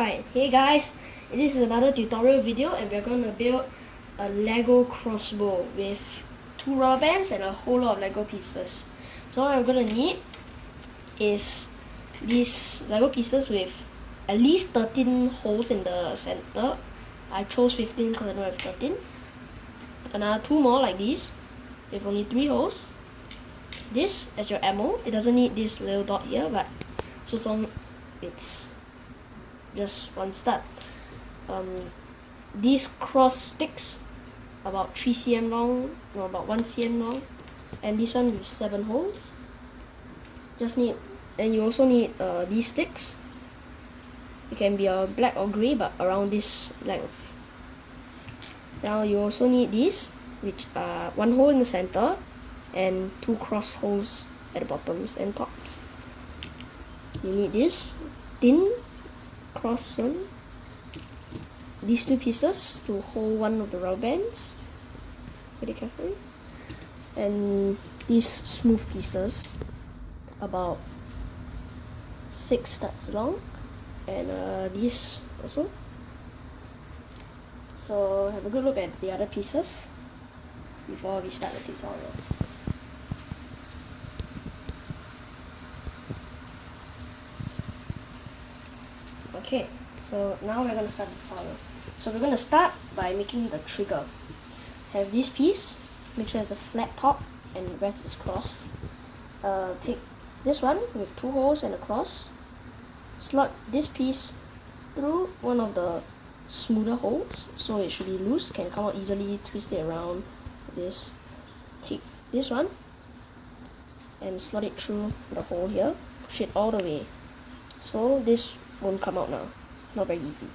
Alright, hey guys, this is another tutorial video and we're to build a Lego crossbow with two rubber bands and a whole lot of Lego pieces. So what I'm to need is these Lego pieces with at least 13 holes in the center. I chose 15 because I don't have 13. Another two more like these with only three holes. This as your ammo. It doesn't need this little dot here but so long it's just one step. Um, these cross sticks about 3 cm long, no about 1 cm long, and this one with 7 holes. Just need, and you also need uh, these sticks. It can be a black or grey, but around this length. Now you also need these, which are one hole in the center, and two cross holes at the bottoms and tops. You need this thin cross one these two pieces to hold one of the rubber bands very carefully. And these smooth pieces about six studs long. And uh, these also. So have a good look at the other pieces before we start the tutorial okay so now we're to start the tutorial so we're to start by making the trigger. Have this piece make sure it's a flat top and rest is crossed. Uh, take this one with two holes and a cross. Slot this piece through one of the smoother holes so it should be loose can come out easily twist it around this. Take this one and slot it through the hole here push it all the way. So this won't come out now. Not very easy.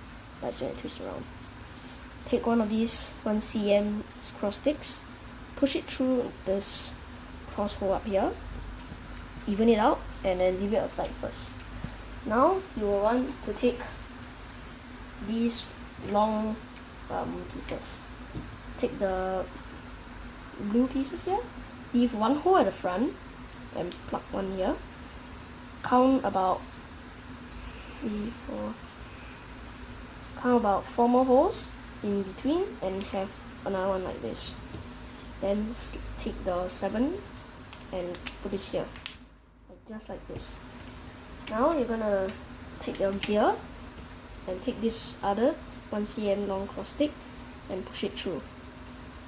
It's going to twist around. Take one of these 1 cm cross sticks. Push it through this cross hole up here. Even it out and then leave it aside first. Now you will want to take these long um, pieces. Take the blue pieces here. Leave one hole at the front and plug one here. Count about count about four more holes in between and have another one like this? Then take the seven and put this here. Just like this. Now you're gonna take your gear and take this other 1 cm long cross stick and push it through.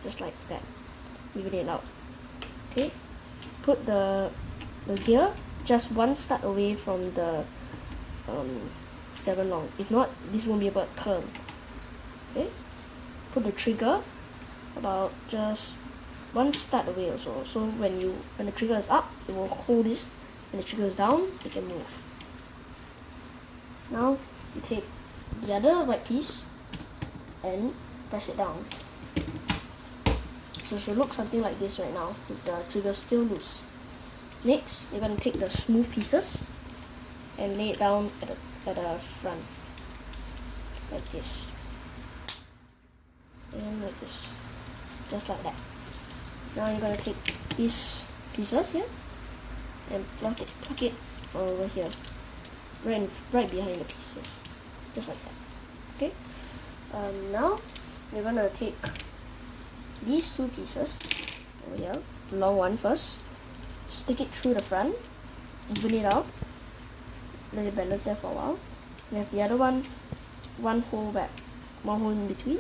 Just like that. Even it out. Okay. Put the the gear just one stud away from the um, 7 long. If not this won't be able to turn okay? Put the trigger about just one start away also. So when you when the trigger is up it will hold this. When the trigger is down it can move. Now you take the other white piece and press it down. So it should look something like this right now with the trigger still loose. Next you're going to take the smooth pieces and lay it down at the, at the front. Like this. And like this. Just like that. Now you're gonna take these pieces here and plug it plug it over here. Right right behind the pieces. Just like that. Okay? Um, now we're gonna take these two pieces over here. The long one first. Stick it through the front. Even it out let it balance there for a while. We have the other one one hole back one hole in between.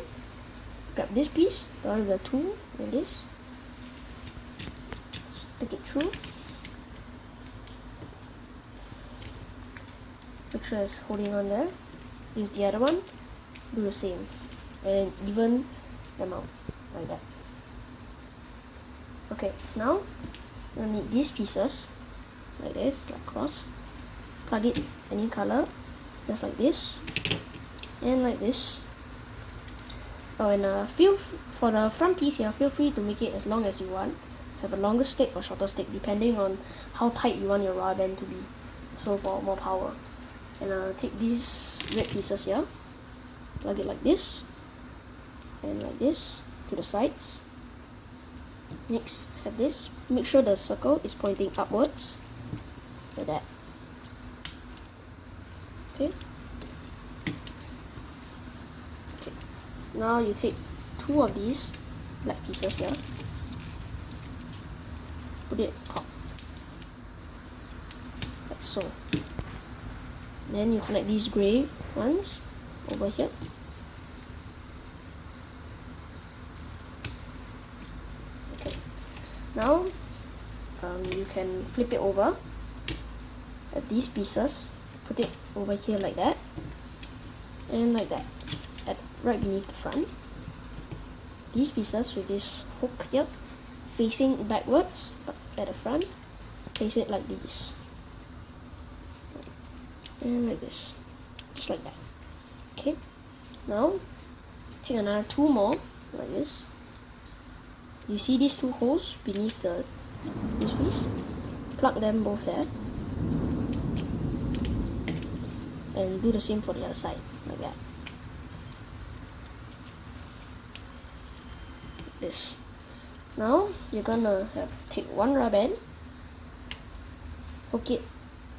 Grab this piece the one with the two like this. Stick it through. Make sure it's holding on there. Use the other one. Do the same. And even them out like that. Okay now we need these pieces like this like cross plug it any color just like this and like this. Oh and uh, feel for the front piece here feel free to make it as long as you want. Have a longer stick or shorter stick depending on how tight you want your rubber band to be. So for more power. And uh, take these red pieces here. Plug it like this. And like this to the sides. Next have this. Make sure the circle is pointing upwards. Like that okay okay. Now you take two of these black pieces here. Put it top. Like so. Then you connect these gray ones over here. Okay. Now um, you can flip it over at these pieces put it over here like that. And like that. At right beneath the front. These pieces with this hook here facing backwards at the front. Place it like this. And like this. Just like that. Okay. Now take another two more like this. You see these two holes beneath the this piece? Plug them both there and do the same for the other side like that this. Now you're gonna have take one rubber band hook it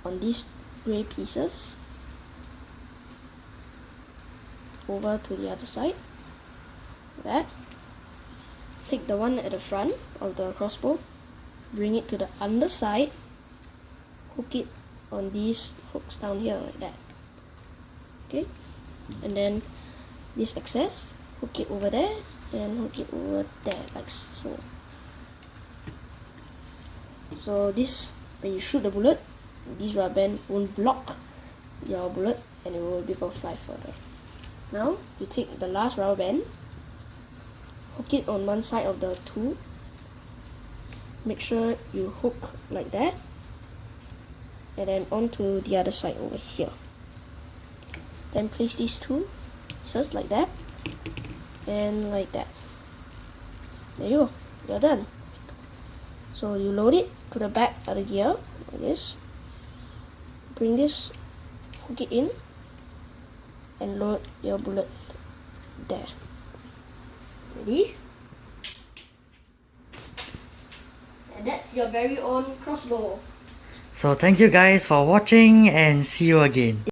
on these gray pieces over to the other side. Like that. Take the one at the front of the crossbow bring it to the underside hook it on these hooks down here like that okay. And then this excess hook it over there and hook it over there like so. So this when you shoot the bullet this rubber band won't block your bullet and it will be able to fly further. Now you take the last rubber band hook it on one side of the tool. Make sure you hook like that. And then onto the other side over here then place these two just like that and like that. There you go. You're done. So you load it to the back of the gear like this. Bring this hook it in and load your bullet there. Ready? And that's your very own crossbow. So thank you guys for watching and see you again.